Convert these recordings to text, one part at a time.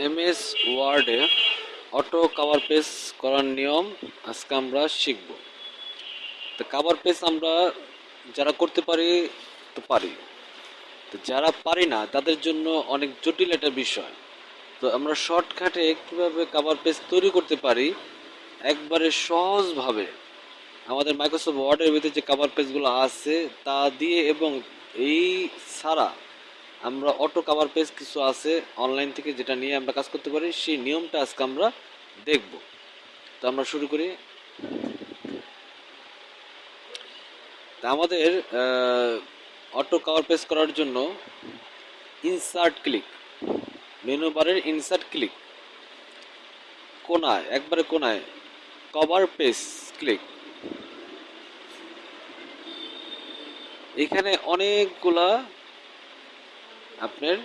MS ওয়ার্ডে auto cover page করার নিয়ম আজকে আমরা শিখব। তো কাভার পেজ আমরা যারা করতে পারি, তো পারি। তো যারা পারি না, তাদের জন্য অনেক জটিল একটা বিষয়। তো আমরা শর্টকাটে কীভাবে কাভার পেজ তৈরি করতে পারি, একবারে সহজভাবে আমাদের মাইক্রোসফট ওয়ার্ডের ভিতরে যে কাভার পেজগুলো আছে, তা দিয়ে এবং এই ছাড়া আমরা অটো কাভার পেজ কিছু আছে অনলাইন থেকে যেটা নিয়ে আমরা কাজ করতে পারি, সেই নিয়মটা আজকে আমরা দেখব। তো আমরা শুরু করি। তা আমাদের অটো কাভার পেজ করার জন্য ইনসার্ট ক্লিক মেনু বারের ইনসার্ট ক্লিক কোনায়, একবারে কোনায় কভার পেজ ক্লিক এখানে অনেকগুলা আপনার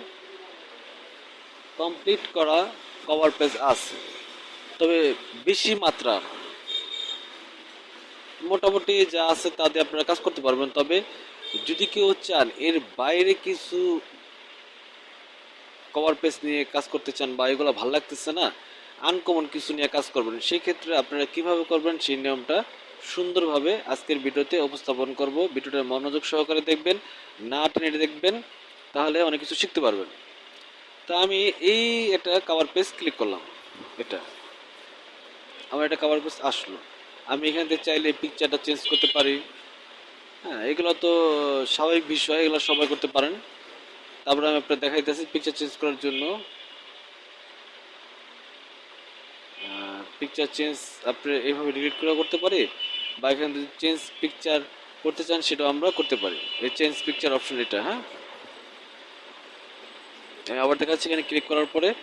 কমপ্লিট করা কভার পেজ আছে। তবে বেশি মাত্রা। মোটামুটি যা আছে তা দিয়ে আপনারা কাজ করতে পারবেন। তবে যদি কেউ চান এর বাইরে কিছু কভার পেজ নিয়ে কাজ করতে চান বা এগুলো ভালো লাগতেছে না আনকমন কিছু নিয়ে কাজ করবেন, সেই ক্ষেত্রে আপনারা কীভাবে করবেন সেই নিয়মটা সুন্দরভাবে আজকের ভিডিওতে উপস্থাপন করব। ভিডিওটা মনোযোগ সহকারে দেখবেন, না টেনে দেখবেন তাহলে অনেক কিছু শিখতে পারবেন। তা আমি এই একটা কাভার পেজ ক্লিক করলাম, এটা। আমার একটা কাভার পেজ আসলো। আমি এখান থেকে চাইলে পিকচারটা চেঞ্জ করতে পারি। হ্যাঁ এগুলো তো স্বাভাবিক বিষয়, এগুলো সবাই করতে পারেন। তারপরে আমি আপনার দেখাইতেছি পিকচার চেঞ্জ করার জন্য। পিকচার চেঞ্জ আপনি এইভাবে ডিলিট করে করতে পারি বা এখানে চেঞ্জ পিকচার করতে চান সেটাও আমরা করতে পারি। এই চেঞ্জ পিকচার অপশন এটা হ্যাঁ? আবার দেখাচ্ছি এখানে ক্লিক করার পরে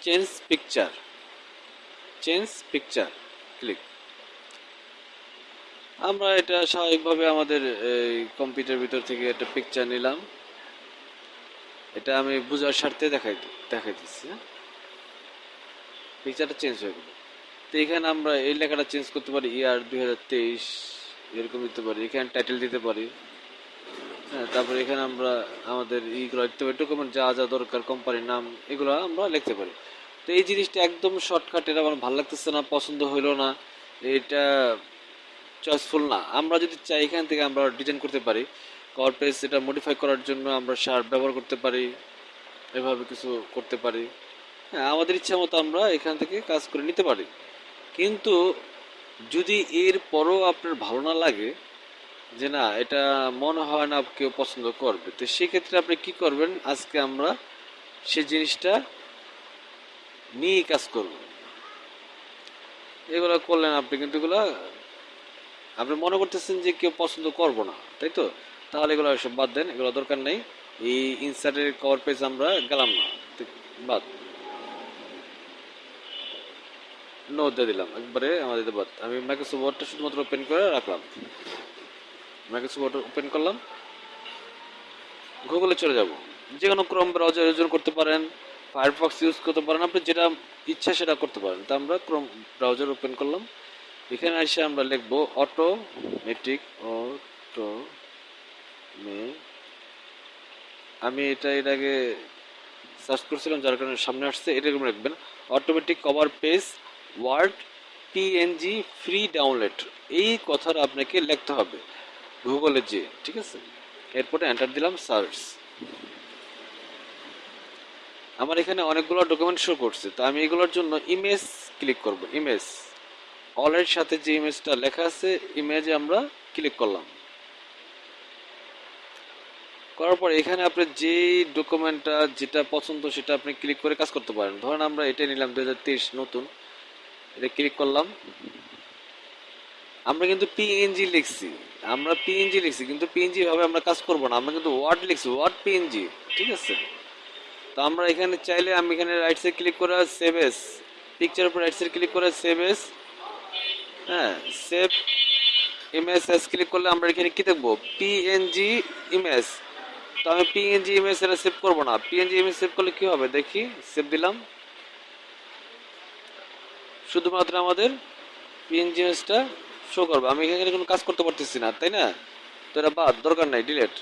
change picture change picture click আমরা এটা স্বাভাবিকভাবে আমাদের এই কম্পিউটার ভিতর থেকে একটা পিকচার নিলাম। এটা আমি বোঝার স্বার্থে দেখাই দেখাই দিচ্ছি হ্যাঁ? পিকচারটা চেঞ্জ হয়ে গেল। তো এখানে আমরা এই লেখাটা চেঞ্জ করতে পারি ইয়ার দুই হাজার তেইশ, এরকম দিতে পারি। এখানে টাইটেল দিতে পারি। হ্যাঁ তারপরে এখানে আমরা আমাদের ইগুলো ডকুমেন্ট যা যা দরকার কোম্পানির নাম, এগুলো আমরা লিখতে পারি। তো এই জিনিসটা একদম শর্টকাট এটা আমার ভালো লাগতেছে না, পছন্দ হইল না, এটা চয়েসফুল না। আমরা যদি চাই এখান থেকে আমরা ডিজাইন করতে পারি কভার এটা মডিফাই করার জন্য আমরা সার ব্যবহার করতে পারি, এভাবে কিছু করতে পারি। হ্যাঁ আমাদের ইচ্ছা মতো আমরা এখান থেকে কাজ করে নিতে পারি। কিন্তু যদি এর পরও আপনার ভালো না লাগে যে না, এটা মনে হয় না কেউ পছন্দ করবে। তো সেক্ষেত্রে আপনি কি করবেন? আজকে আমরা সে জিনিসটা নিয়ে কাজ করব। এগুলো করলেন আপনি, কিন্তু এগুলো আপনি মনে করতেছেন যে কেউ পছন্দ করব না, তাই তো? তাহলে এগুলো সব বাদ দেন, এগুলো দরকার নেই। এই ইনসার্টের কভার পেজ আমরা গেলাম না বাদ। নো দিয়ে দিলাম, একবারে আমাদের বাদ। আমি মাইক্রোসফট ওয়ার্ডটা শুধুমাত্র ওপেন করে রাখলাম। মাইক্রোসফট ওপেন করলাম। গুগলে চলে যাব। যে কোনো ক্রোম ব্রাউজার ইউজ করতে পারেন ফায়ারফক্স ইউজ করতে পারেন, আপনি যেটা ইচ্ছা সেটা করতে পারেন। তা আমরা ক্রোম ব্রাউজার ওপেন করলাম। এখানে এসে আমরা লিখব অটোমেটিক অটো মে আমি এটা এর আগে সার্চ করছিলাম, যার কারণে সামনে আসছে। এরকম রাখবেন automatic cover page word PNG free download এই কথাটা আপনাকে লিখতে হবে। গুগলে যে ঠিক আছে? এরপরে এন্টার দিলাম সার্চ আমার এখানে অনেকগুলো ডকুমেন্ট শো করছে, তো আমি এগুলোর জন্য ইমেজ ক্লিক করব ইমেজ অলের সাথে যে ইমেজটা লেখা আছে ইমেজে আমরা ক্লিক করলাম। করার পর এখানে আপনি যে ডকুমেন্টটা যেটা পছন্দ সেটা আপনি ক্লিক করে কাজ করতে পারেন। ধরেন আমরা এটা নিলাম দুই হাজার তেইশ নতুন, এটা ক্লিক করলাম। আমরা কিন্তু পিএনজি লিখছি। আমরা পিএনজি লিখছি, কিন্তু পিএনজি ভাবে আমরা কাজ করব না। আমরা কিন্তু ওয়ার্ড লিখছি ওয়ার্ড পিএনজি ঠিক আছে? তো আমরা এখানে চাইলে আমি এখানে রাইট সাইড ক্লিক করে সেভ এস পিকচার উপর রাইট সাইড ক্লিক করে সেভ এস হ্যাঁ সেভ ইমেজ এস ক্লিক করলে আমরা এখানে কি দেখব? পিএনজি ইমেজ তো আমি পিএনজি ইমেজ এটা সেভ করব না। পিএনজি ইমেজ সেভ করলে কি হবে? দেখি সেভ দিলাম। শুধুমাত্র আমাদের পিএনজি ইমেজটা শো করবে। আমি এখানে কোনো কাজ করতে পারতেছি না, তাই না? তো এটা বাদ, দরকার নাই ডিলেট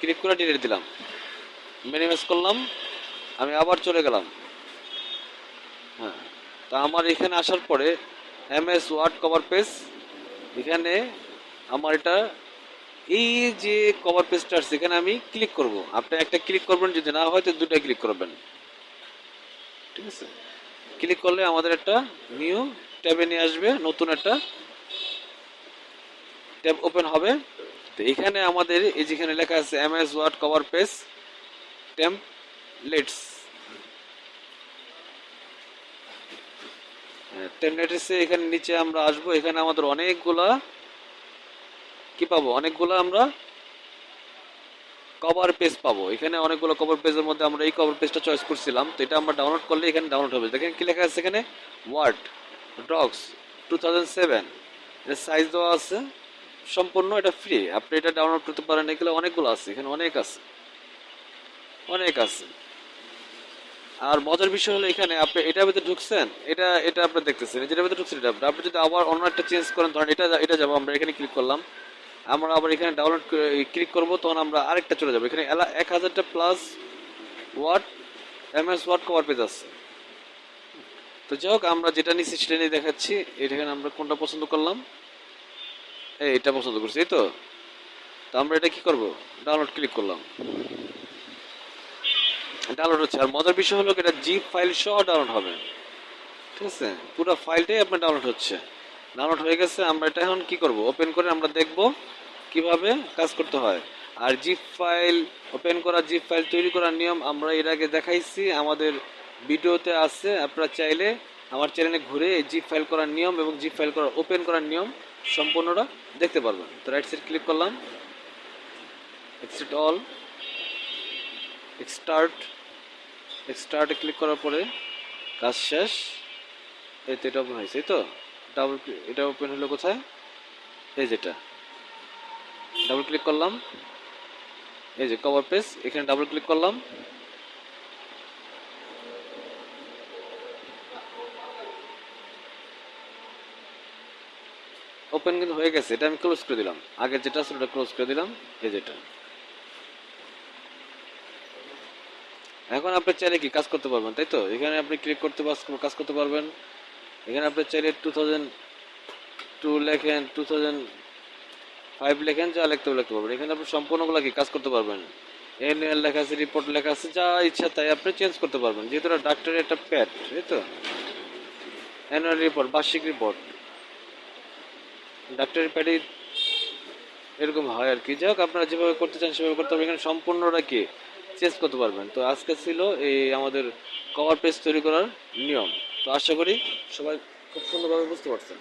ক্লিক করে ডিলেট দিলাম। মিনিমাইজ করলাম, আমি আবার চলে গেলাম। হ্যাঁ তা আমার এখানে আসার পরে M S Word cover page এখানে আমার এটা এই যে কভার পেজটা আছে, এখানে আমি ক্লিক করব। আপনি একটা ক্লিক করবেন, যদি না হয় তো দুটা ক্লিক করবেন। ঠিক আছে? ক্লিক করলে আমাদের একটা নিউ ট্যাবে নিয়ে আসবে, নতুন একটা ট্যাব ওপেন হবে। তো এখানে আমাদের এই যেখানে লেখা আছে M S Word cover page templates টেমপ্লেটসে এখানে নিচে আমরা আসব। এখানে আমাদের অনেকগুলা কি পাবো? অনেকগুলো আমরা কভার পেজ পাবো। এখানে অনেকগুলো কভার পেজের মধ্যে আমরা এই কভার পেজটা চয়েস করছিলাম। তো এটা আমরা ডাউনলোড করলে এখানে ডাউনলোড হবে। দেখেন কি লেখা আছে এখানে? Word docs two thousand seven size দেওয়া আছে। সম্পূর্ণ এটা ফ্রি আপনি এটা ডাউনলোড করতে পারেন, এগুলো অনেকগুলো আছে, এখানে অনেক আছে। অনেক আছে। আর মজার বিষয় হলো এখানে আপনি এটার ভিতরে ঢুকছেন, এটা এটা আপনি দেখতেছেন যেটার ভিতরে ঢুকছেন এটা, আপনি যদি আবার অন্য একটা চেঞ্জ করেন, ধরেন এটা এটা যাব, আমরা এখানে ক্লিক করলাম। আমরা আবার এখানে ডাউনলোড ক্লিক করব, তখন আমরা আরেকটা চলে যাব। এখানে এক হাজারটা plus Word M S Word cover page আছে। তো যাই হোক, আমরা যেটা নিচ্ছি সেটা নিয়ে দেখাচ্ছি। এখানে আমরা কোনটা পছন্দ করলাম? এটা পছন্দ করছি, এই তো। তো আমরা এটা কি করব? ডাউনলোড ক্লিক করলাম। ডাউনলোড হচ্ছে, আর মজার বিষয় হলো এটা জিপ ফাইল সহ ডাউনলোড হবে। ঠিক আছে? পুরো ফাইলটাই আপনার ডাউনলোড হচ্ছে। ডাউনলোড হয়ে গেছে, আমরা এটা এখন কি করব? ওপেন করে আমরা দেখব কীভাবে কাজ করতে হয়। আর জিপ ফাইল ওপেন করা জিপ ফাইল তৈরি করার নিয়ম আমরা এর আগে দেখাইছি। আমাদের ভিডিওতে আছে, আপনারা চাইলে আমার চ্যানেলে ঘুরে জিপ ফাইল করার নিয়ম এবং জিপ ফাইল করার ওপেন করার নিয়ম সম্পূর্ণটা দেখতে পারবেন। তো রাইট সাইড ক্লিক করলাম। এক্সিট অল স্টার্ট স্টার্টে ক্লিক করার পরে কাজ শেষ। এই তো এটা ওপেন হয়েছে তো? ডাবল এটা ওপেন হলো কোথায়? এই যেটা। ডাবল ক্লিক করলাম। এই যে কভার পেজ এখানে ডাবল ক্লিক করলাম। ওপেন কিন্তু হয়ে গেছে, এটা আমি ক্লোজ করে দিলাম। আগে যেটা ছিল ওটা ক্লোজ করে দিলাম, এই যেটা এখন আপনি চাইলে কি কাজ করতে পারবেন, তাই তো? এখানে আপনি ক্লিক করতে কাজ করতে পারবেন। এখানে আপনি চাইলে টু থাউজেন্ড টু লেখেন টু থাউজেন্ড ফাইভ লেখেন, যা লিখতে লিখতে পারবেন। এখানে আপনি সম্পূর্ণগুলো কি কাজ করতে পারবেন? এনএল লেখা আছে রিপোর্ট লেখা আছে, যা ইচ্ছা তাই আপনি চেঞ্জ করতে পারবেন। যেহেতু ডাক্তারের একটা প্যাড তাই তো? অ্যানুয়াল রিপোর্ট বার্ষিক রিপোর্ট ডাক্তারের প্যাডি এরকম হয় আর কি। যাই হোক, আপনারা যেভাবে করতে চান সেভাবে করতে পারবেন। এখানে সম্পূর্ণটা কি? চেঞ্জ করতে পারবেন। তো আজকে ছিল এই আমাদের কভার পেজ তৈরি করার নিয়ম। তো আশা করি সবাই খুব সুন্দরভাবে বুঝতে পারছেন।